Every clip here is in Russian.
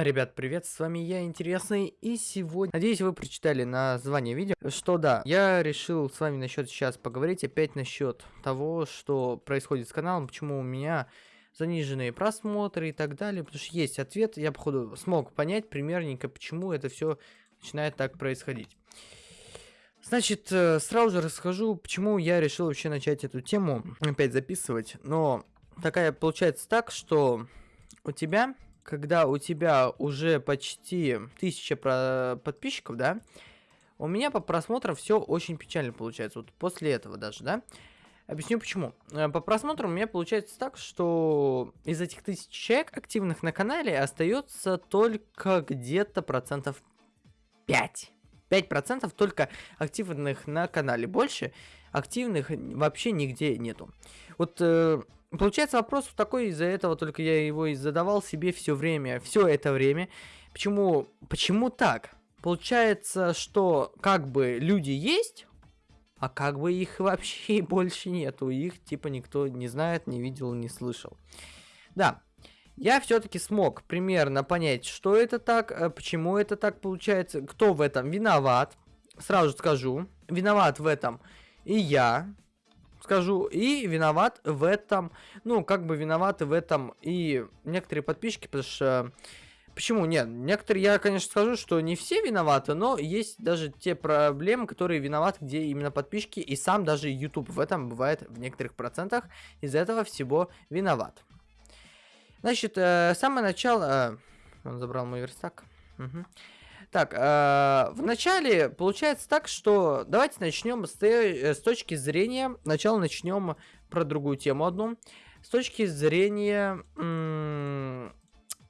Ребят, привет, с вами я, Интересный, и сегодня, надеюсь, вы прочитали название видео, что да, я решил с вами насчет сейчас поговорить опять насчет того, что происходит с каналом, почему у меня заниженные просмотры и так далее, потому что есть ответ, я, походу, смог понять примерненько, почему это все начинает так происходить. Значит, э, сразу же расскажу, почему я решил вообще начать эту тему опять записывать, но такая получается так, что у тебя когда у тебя уже почти тысяча подписчиков, да, у меня по просмотрам все очень печально получается. Вот после этого даже, да. Объясню почему. Э, по просмотрам у меня получается так, что из этих тысяч человек активных на канале остается только где-то процентов 5. 5% только активных на канале. Больше активных вообще нигде нету. Вот э, Получается вопрос такой, из-за этого только я его и задавал себе все время, все это время. Почему, почему так? Получается, что как бы люди есть, а как бы их вообще больше нету. Их типа никто не знает, не видел, не слышал. Да, я все-таки смог примерно понять, что это так, э, почему это так получается, кто в этом виноват. Сразу скажу, виноват в этом и я, скажу. И виноват в этом, ну, как бы виноваты в этом и некоторые подписчики, потому что... Почему? Нет, некоторые, я, конечно, скажу, что не все виноваты, но есть даже те проблемы, которые виноваты, где именно подписчики, и сам даже YouTube в этом бывает в некоторых процентах из-за этого всего виноват. Значит, э, самое начало... Э, он забрал мой верстак. Угу. Так, э, вначале получается так, что давайте начнем с, с точки зрения, сначала начнем про другую тему одну, с точки зрения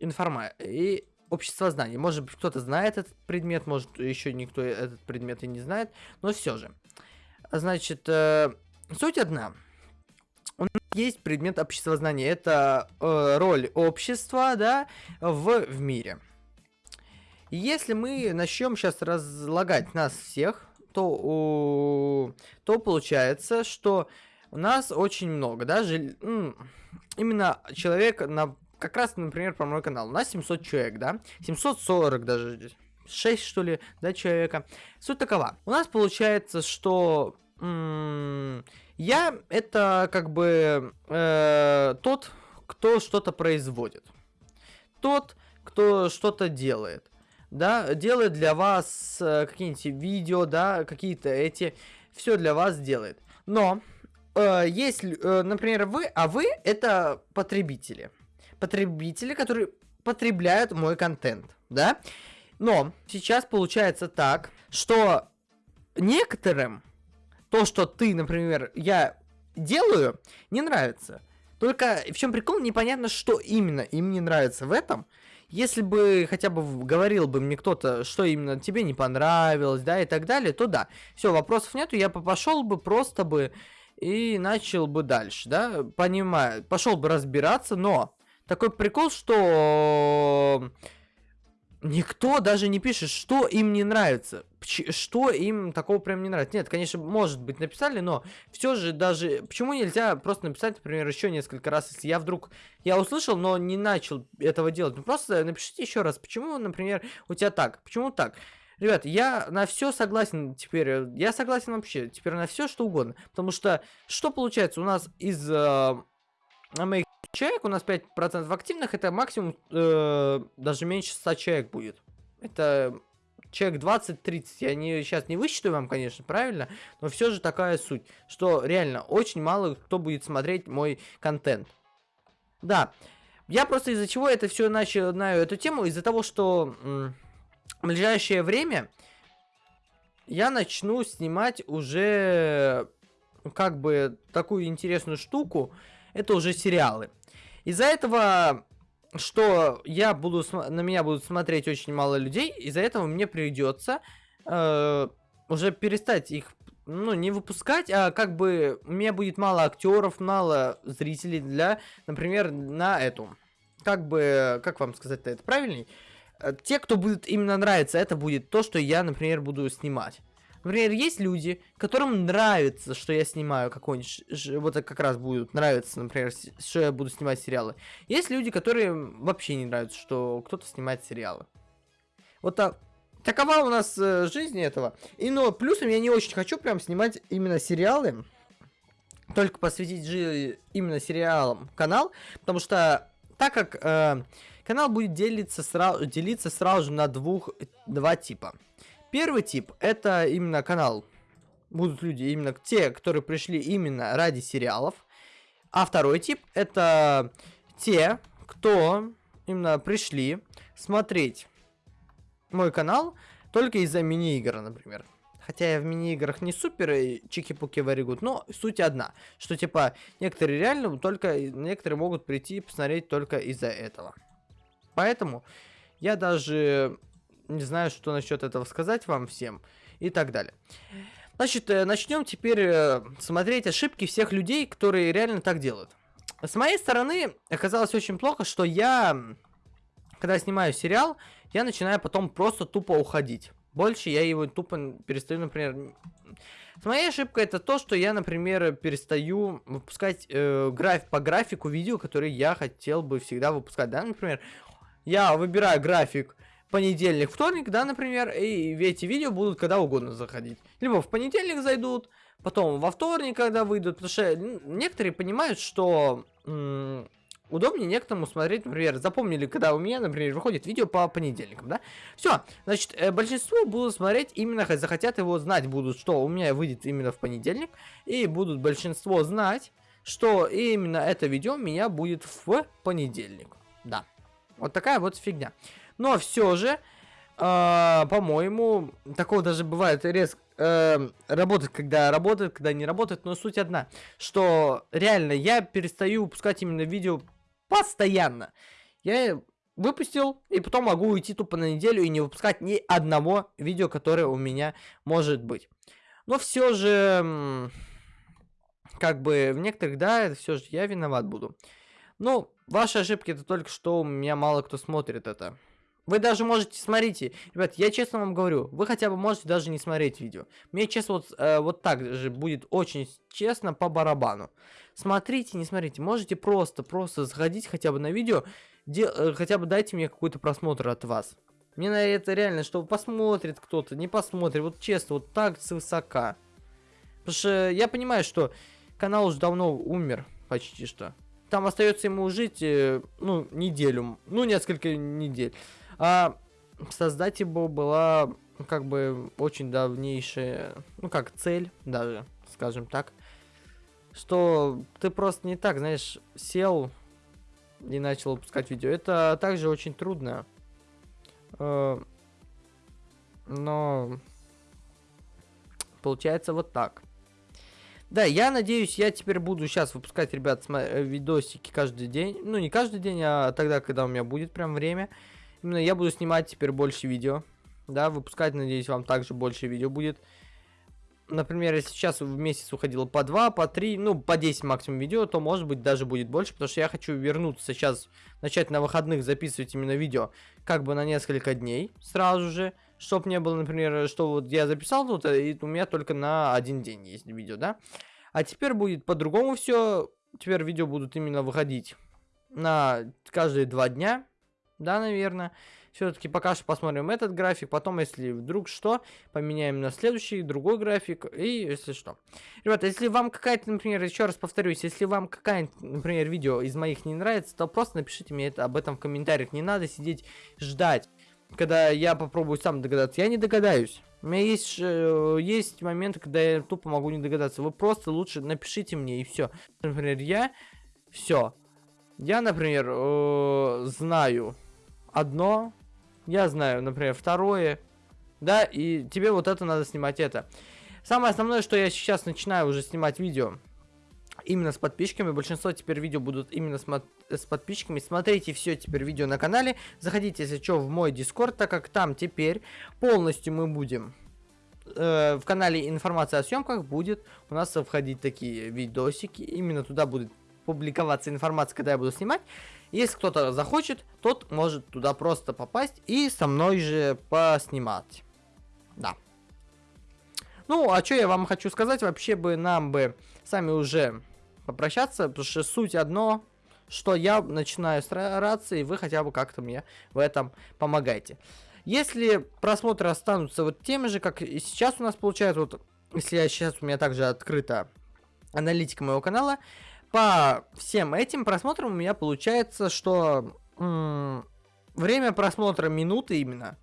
информации и общества знаний. Может быть, кто-то знает этот предмет, может, еще никто этот предмет и не знает, но все же. Значит, э, суть одна. У нас есть предмет обществознания. Это э, роль общества, да, в, в мире. Если мы начнем сейчас разлагать нас всех, то, то получается, что у нас очень много, да, жил, именно человек на, как раз, например, про мой канал, у нас 700 человек, да, 740 даже, 6 что ли, да, человека. Суть такова, у нас получается, что я это как бы э, тот, кто что-то производит, тот, кто что-то делает да, делает для вас э, какие-нибудь видео, да, какие-то эти, все для вас делает. Но, э, если, э, например, вы, а вы это потребители. Потребители, которые потребляют мой контент, да. Но сейчас получается так, что некоторым то, что ты, например, я делаю, не нравится. Только в чем прикол, непонятно, что именно им не нравится в этом. Если бы хотя бы говорил бы мне кто-то, что именно тебе не понравилось, да, и так далее, то да. Все, вопросов нету, я бы пошел бы просто бы и начал бы дальше, да, понимаю, пошел бы разбираться, но такой прикол, что никто даже не пишет, что им не нравится. Что им такого прям не нравится. Нет, конечно, может быть написали, но все же даже... Почему нельзя просто написать, например, еще несколько раз, если я вдруг... Я услышал, но не начал этого делать. Ну просто напишите еще раз, почему, например, у тебя так, почему так. Ребят, я на все согласен теперь. Я согласен вообще теперь на все, что угодно. Потому что, что получается, у нас из э, человек, у нас 5% активных, это максимум э, даже меньше 100 человек будет. Это человек 20-30. Я не, сейчас не высчитаю вам, конечно, правильно, но все же такая суть, что реально очень мало кто будет смотреть мой контент. Да, я просто из-за чего это все начинаю эту тему, из-за того, что в ближайшее время я начну снимать уже как бы такую интересную штуку, это уже сериалы. Из-за этого, что я буду на меня будут смотреть очень мало людей, из-за этого мне придется э, уже перестать их ну, не выпускать, а как бы у меня будет мало актеров, мало зрителей для, например, на эту. Как бы, как вам сказать-то это правильней? Э, те, кто будет именно нравиться, это будет то, что я, например, буду снимать. Например, есть люди, которым нравится, что я снимаю какой-нибудь... Вот это как раз будет нравиться, например, что я буду снимать сериалы. Есть люди, которые вообще не нравятся, что кто-то снимает сериалы. Вот так. Такова у нас э, жизнь этого. И но плюсом я не очень хочу прям снимать именно сериалы. Только посвятить же именно сериалам канал. Потому что так как э, канал будет делиться сразу, делиться сразу же на двух, два типа. Первый тип это именно канал. Будут люди именно те, которые пришли именно ради сериалов. А второй тип это те, кто именно пришли смотреть мой канал только из-за мини-игр, например. Хотя я в мини-играх не супер чики-пуки very но суть одна. Что типа некоторые реально только некоторые могут прийти и посмотреть только из-за этого. Поэтому я даже не знаю, что насчет этого сказать вам всем и так далее. Значит, э, начнем теперь э, смотреть ошибки всех людей, которые реально так делают. С моей стороны оказалось очень плохо, что я, когда снимаю сериал, я начинаю потом просто тупо уходить. Больше я его тупо перестаю, например... С моей ошибкой это то, что я, например, перестаю выпускать э, граф по графику видео, которые я хотел бы всегда выпускать. Да, например, я выбираю график понедельник, вторник, да, например, и эти видео будут когда угодно заходить. Либо в понедельник зайдут, потом во вторник, когда выйдут, потому что некоторые понимают, что удобнее некоторому смотреть, например, запомнили, когда у меня, например, выходит видео по понедельникам, да? Все, значит, э, большинство будут смотреть именно, захотят его знать будут, что у меня выйдет именно в понедельник, и будут большинство знать, что именно это видео у меня будет в понедельник, да. Вот такая вот фигня. Но все же, э, по-моему, такого даже бывает резко э, работает, когда работает, когда не работает, но суть одна, что реально я перестаю выпускать именно видео постоянно. Я выпустил, и потом могу уйти тупо на неделю и не выпускать ни одного видео, которое у меня может быть. Но все же, как бы в некоторых, да, все же я виноват буду. Ну, ваши ошибки это только что у меня мало кто смотрит это. Вы даже можете, смотрите, ребят, я честно вам говорю, вы хотя бы можете даже не смотреть видео. Мне честно вот, э, вот так же будет очень честно по барабану. Смотрите, не смотрите, можете просто, просто заходить хотя бы на видео, де, э, хотя бы дайте мне какой-то просмотр от вас. Мне на это реально, чтобы посмотрит кто-то, не посмотрит, вот честно, вот так с высока. Потому что я понимаю, что канал уже давно умер, почти что. Там остается ему жить, э, ну, неделю, ну, несколько недель. А создать его была, как бы, очень давнейшая, ну как, цель даже, скажем так. Что ты просто не так, знаешь, сел и начал выпускать видео. Это также очень трудно. Э, но получается вот так. Да, я надеюсь, я теперь буду сейчас выпускать, ребят, видосики каждый день. Ну, не каждый день, а тогда, когда у меня будет прям время. Именно я буду снимать теперь больше видео. Да, выпускать, надеюсь, вам также больше видео будет. Например, если сейчас в месяц уходило по 2, по 3, ну, по 10 максимум видео, то, может быть, даже будет больше, потому что я хочу вернуться сейчас, начать на выходных записывать именно видео, как бы на несколько дней сразу же, чтобы не было, например, что вот я записал тут, и у меня только на один день есть видео, да. А теперь будет по-другому все, теперь видео будут именно выходить на каждые два дня, да, наверное. Все-таки пока что посмотрим этот график, потом, если вдруг что, поменяем на следующий, другой график, и если что. Ребята, если вам какая-то, например, еще раз повторюсь, если вам какая-то, например, видео из моих не нравится, то просто напишите мне это об этом в комментариях. Не надо сидеть ждать, когда я попробую сам догадаться. Я не догадаюсь. У меня есть, э, есть моменты, когда я тупо могу не догадаться. Вы просто лучше напишите мне, и все. Например, я... Все. Я, например, э, знаю одно, я знаю, например, второе, да, и тебе вот это надо снимать это. Самое основное, что я сейчас начинаю уже снимать видео именно с подписчиками. Большинство теперь видео будут именно с, с подписчиками. Смотрите все теперь видео на канале. Заходите, если что, в мой дискорд, так как там теперь полностью мы будем э, в канале информация о съемках будет у нас входить такие видосики. Именно туда будет публиковаться информация, когда я буду снимать. Если кто-то захочет, тот может туда просто попасть и со мной же поснимать. Да. Ну, а что я вам хочу сказать, вообще бы нам бы сами уже попрощаться, потому что суть одно, что я начинаю стараться, и вы хотя бы как-то мне в этом помогаете. Если просмотры останутся вот теми же, как и сейчас у нас получается, вот если я сейчас у меня также открыта аналитика моего канала, по всем этим просмотрам у меня получается, что время просмотра минуты именно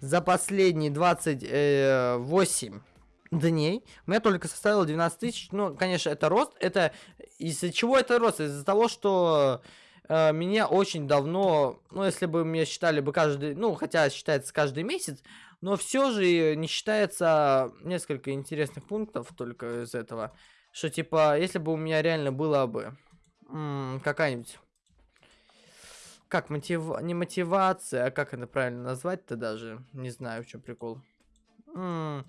за последние 28 дней у меня только составило 12 тысяч. Ну, конечно, это рост. Это из-за чего это рост? Из-за того, что э, меня очень давно, ну, если бы меня считали бы каждый, ну, хотя считается каждый месяц, но все же не считается несколько интересных пунктов только из этого. Что, типа, если бы у меня реально было бы какая-нибудь... Как, мотив... не мотивация, а как это правильно назвать-то даже? Не знаю, в чем прикол. М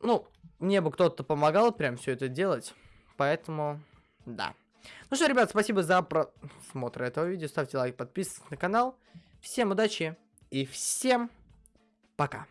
ну, мне бы кто-то помогал прям все это делать. Поэтому, да. Ну что, ребят, спасибо за просмотр этого видео. Ставьте лайк, подписывайтесь на канал. Всем удачи и всем пока.